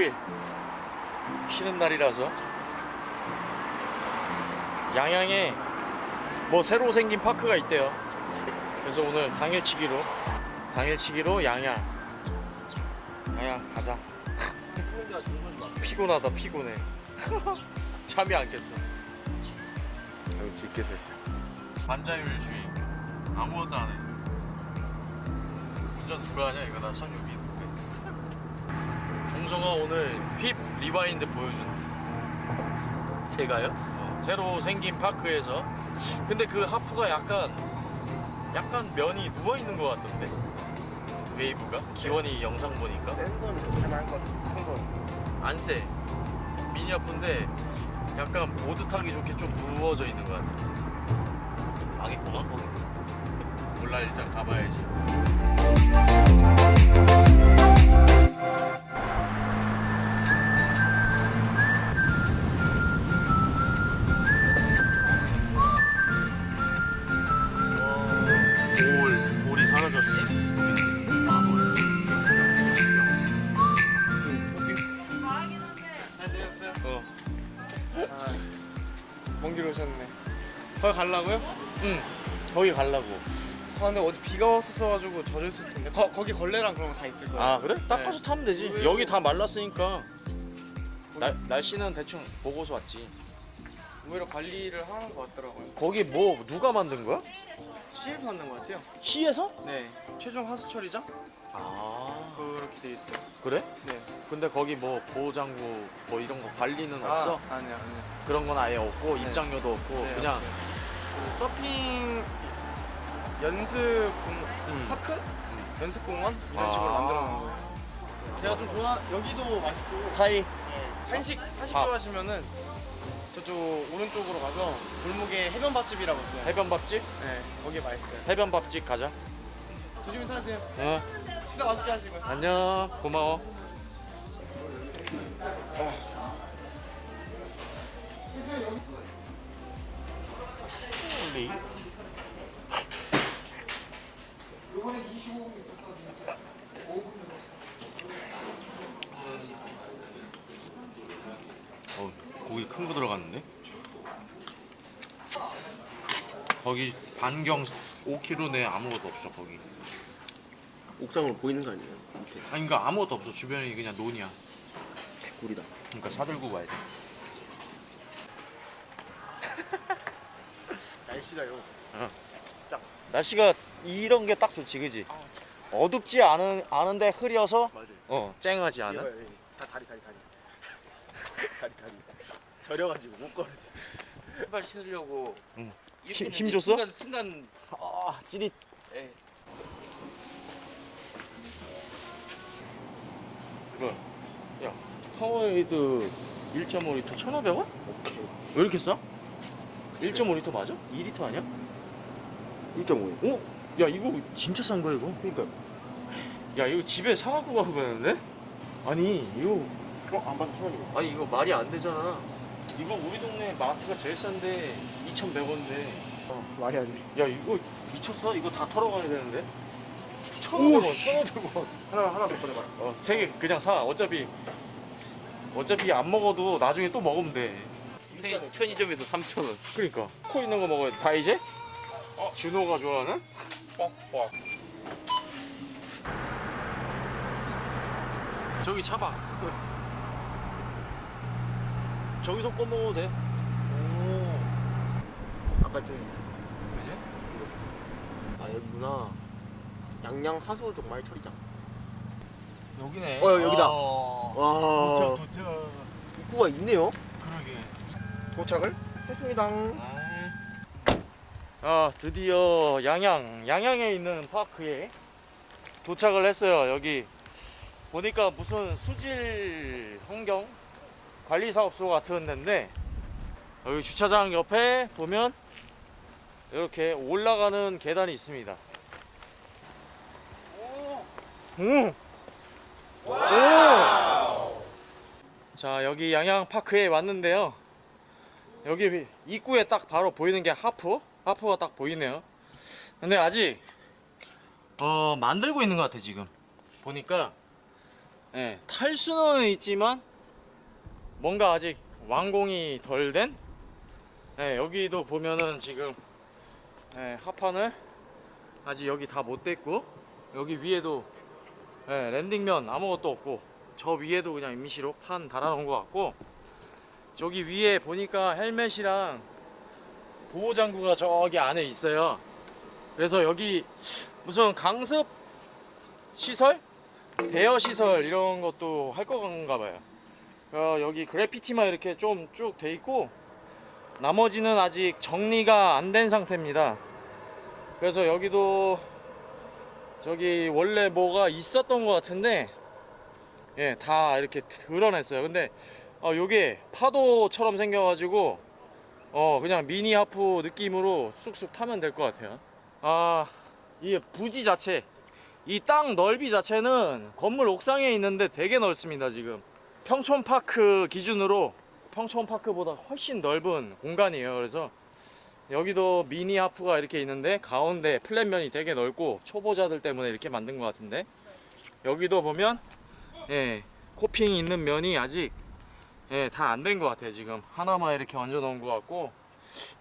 일요일. 쉬는 날이라서. 양양에 뭐 새로 생긴 파크가 있대요. 그래서 오늘 당일치기로 당일치기로 양양. 양양 가자. 피곤하다 피곤해. 잠이 안 깼어. 아유 지께서. 반자율주의. 아무것도 안해. 운전 누가 하냐 이거? 나 선유 빈 종서가 오늘 힙 리바인드 보여준다 제가요? 어, 새로 생긴 파크에서. 근데 그 하프가 약간 약간 면이 누워있는 것 같던데? 웨이브가? 기원이 영상 보니까? 센 거는 좀 할만할 것 같아. 큰거 안세. 미니 하프인데 약간 보드 타기 좋게 좀 누워져 있는 것 같아. 망했구만 거기. 몰라 일단 가봐야지 오셨네 거기 가려고요? 응 거기 가려고 아 근데 어제 비가 왔었어가지고 젖었을 텐데 거, 거기 걸레랑 그런 거 다 있을 거예요 아 그래? 네. 닦아서 타면 되지 왜- 여기 다 말랐으니까 날, 날씨는 대충 보고서 왔지 오히려 관리를 하는 것 같더라고요 거기 뭐 누가 만든 거야? 시에서 만든 것 같아요 시에서? 네 최종 하수 처리장? 아 그렇게 돼 있어요 그래? 네 근데 거기 뭐 보호장구 뭐 이런 거 관리는 없어? 아, 아니요 아니요 그런 건 아예 없고 네. 입장료도 없고 네, 그냥. 그 서핑 연습 공... 음. 파크? 음. 연습공원? 이런 아. 식으로 만들어 놓은 거예요 제가 좀 좋아 여기도 맛있고 타이 한식 한식 밥. 좋아하시면은 저쪽 오른쪽으로 가서 골목에 해변밥집이라고 있어요. 해변밥집? 네, 거기 맛있어요. 해변밥집 가자 조심히 타세요. 어 식사 맛있게 하시고요. 안녕 고마워 holy 어, 고기 큰 거 들어갔는데? 거기 반경 5km 내에 아무것도 없어 거기 옥상으로 보이는 거 아니에요? 밑에 아니 그러니까 아무것도 없어 주변이 그냥 논이야 개꿀이다. 그러니까 사들고 가야 돼 날씨가요. 날씨가 이런 게 딱 좋지 그지? 어둡지 않은, 않은데 흐려서 맞아요. 어 쨍하지 않은 여기. 다 다리 다리 다리. 다리 다리. 저려가지고 못 걸어지. 신발 신으려고 응. 이렇게 힘- 힘 했는데 줬어? 순간 순간 아 찌릿 예. 뭐 파워에이드 1.5리터 1,500원? 왜 이렇게 싸? 1.5리터 맞아? 2리터 아니야? 1.5요. 어? 야 이거 진짜 싼 거야 이거 그러니까 야 이거 집에 사갖고 가고 가는데? 아니 이거 어안 봐도 천 원이고. 아니 이거 말이 안 되잖아 이거 우리 동네 마트가 제일 싼데 2,100원인데 말이 안 돼. 야 이거 미쳤어? 이거 다 털어가야 되는데 1,500원 1,500원 하나 하나 더 보내봐. 어, 세 개 그냥 사 어차피 어차피 안 먹어도 나중에 또 먹으면 돼 편- 편의점에서 3천 원. 그러니까 코 있는 거 먹어야 돼. 다 이제? 어, 준호가 좋아하는? 뻑뻑 저기 차봐 저기서 꺼 먹어도 돼 오. 아까 저기 그지? 아 여기구나. 양양 하수 쪽말 처리장. 여기네 어, 여기다. 아. 와 도착 도착 입구가 있네요. 그러게 도착을 했습니다. 아 드디어 양양 양양에 있는 파크에 도착을 했어요 여기 보니까 무슨 수질 환경 관리 사업소 같은 데인데 여기 주차장 옆에 보면 이렇게 올라가는 계단이 있습니다 오! 오! 자 여기 양양 파크에 왔는데요. 여기 입구에 딱 바로 보이는 게 하프? 하프가 딱 보이네요. 근데 아직 어 만들고 있는 것 같아 지금. 보니까 예, 탈 수는 있지만 뭔가 아직 완공이 덜 된? 예, 여기도 보면은 지금 예, 하판을 아직 여기 다 못 댔고 여기 위에도 예, 랜딩면 아무것도 없고 저 위에도 그냥 임시로 판 달아놓은 것 같고 저기 위에 보니까 헬멧이랑 보호장구가 저기 안에 있어요. 그래서 여기 무슨 강습 시설? 대여 시설 이런 것도 할 건가 봐요. 어, 여기 그래피티만 이렇게 좀 쭉 돼 있고 나머지는 아직 정리가 안 된 상태입니다. 그래서 여기도 저기 원래 뭐가 있었던 것 같은데 예, 다 이렇게 드러냈어요. 근데 어, 요게 파도처럼 생겨가지고 어 그냥 미니 하프 느낌으로 쑥쑥 타면 될 것 같아요. 아, 이 부지 자체, 이 땅 넓이 자체는 건물 옥상에 있는데 되게 넓습니다 지금. 평촌 파크 기준으로 평촌 파크보다 훨씬 넓은 공간이에요. 그래서 여기도 미니 하프가 이렇게 있는데 가운데 flat면이 되게 넓고 초보자들 때문에 이렇게 만든 것 같은데 여기도 보면 예 coping 있는 면이 아직 예, 다 안 된 것 같아요 지금. 하나만 이렇게 얹어 놓은 것 같고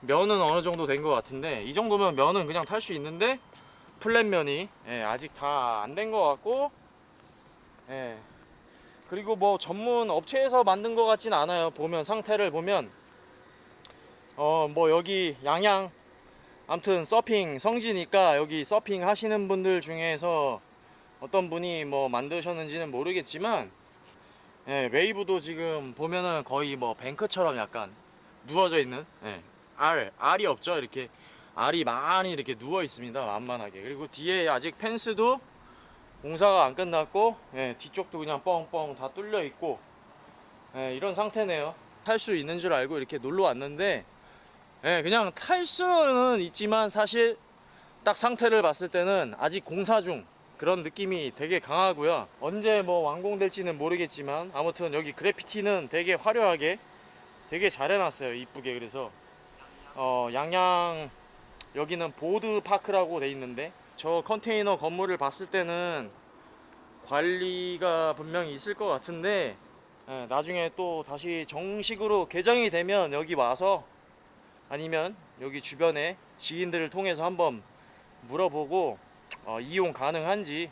면은 어느 정도 된 것 같은데 이 정도면 면은 그냥 탈 수 있는데 flat면이 예, 아직 다 안 된 것 같고 예. 그리고 뭐 전문 업체에서 만든 것 같진 않아요. 보면 상태를 보면. 어 뭐 여기 양양 아무튼 서핑 성지니까 여기 서핑 하시는 분들 중에서 어떤 분이 뭐 만드셨는지는 모르겠지만 예, 웨이브도 지금 보면은 거의 뭐 뱅크처럼 약간 누워져 있는 예, 알 알이 없죠? 이렇게 알이 많이 이렇게 누워 있습니다 만만하게. 그리고 뒤에 아직 펜스도 공사가 안 끝났고 예, 뒤쪽도 그냥 뻥뻥 다 뚫려 있고 예, 이런 상태네요. 탈 수 있는 줄 알고 이렇게 놀러 왔는데 예, 그냥 탈 수는 있지만 사실 딱 상태를 봤을 때는 아직 공사 중 그런 느낌이 되게 강하고요. 언제 뭐 완공될지는 모르겠지만 아무튼 여기 그래피티는 되게 화려하게 되게 잘 해놨어요. 이쁘게 그래서 어, 양양 여기는 보드 파크라고 돼 있는데 저 컨테이너 건물을 봤을 때는 관리가 분명히 있을 것 같은데 예, 나중에 또 다시 정식으로 개정이 되면 여기 와서 아니면 여기 주변에 지인들을 통해서 한번 물어보고 어, 이용 가능한지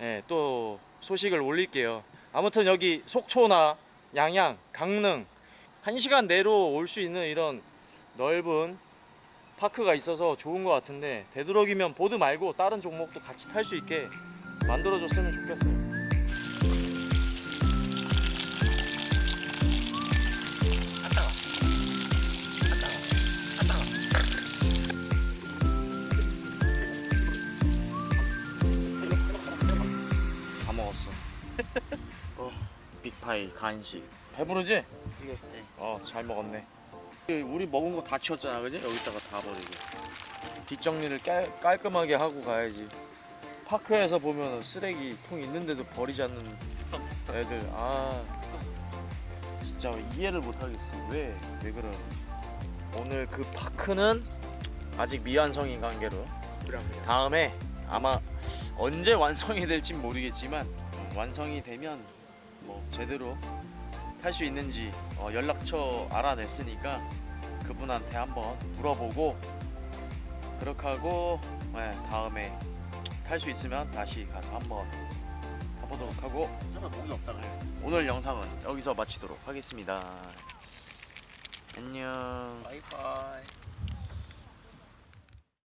예, 또 소식을 올릴게요. 아무튼 여기 속초나 양양, 강릉 1시간 내로 올 수 있는 이런 넓은 파크가 있어서 좋은 것 같은데 되도록이면 보드 말고 다른 종목도 같이 탈 수 있게 만들어줬으면 좋겠어요. 빅파이 간식. 배부르지? 네. 어, 잘 먹었네. 우리 먹은 거 다 치웠잖아, 그지? 여기다가 다 버리고. 뒷정리를 깔, 깔끔하게 하고 가야지. 파크에서 보면 쓰레기 통 있는데도 버리지 않는 애들. 아, 진짜 이해를 못 하겠어. 왜? 왜 그러? 오늘 그 파크는 아직 미완성인 관계로 다음에 아마 언제 완성이 될지 모르겠지만 음, 완성이 되면 뭐 제대로 탈 수 있는지 어, 연락처 알아냈으니까 그분한테 한번 물어보고 그렇게 하고 네, 다음에 탈 수 있으면 다시 가서 한번 타보도록 하고 오늘 영상은 여기서 마치도록 하겠습니다. 안녕. 바이바이.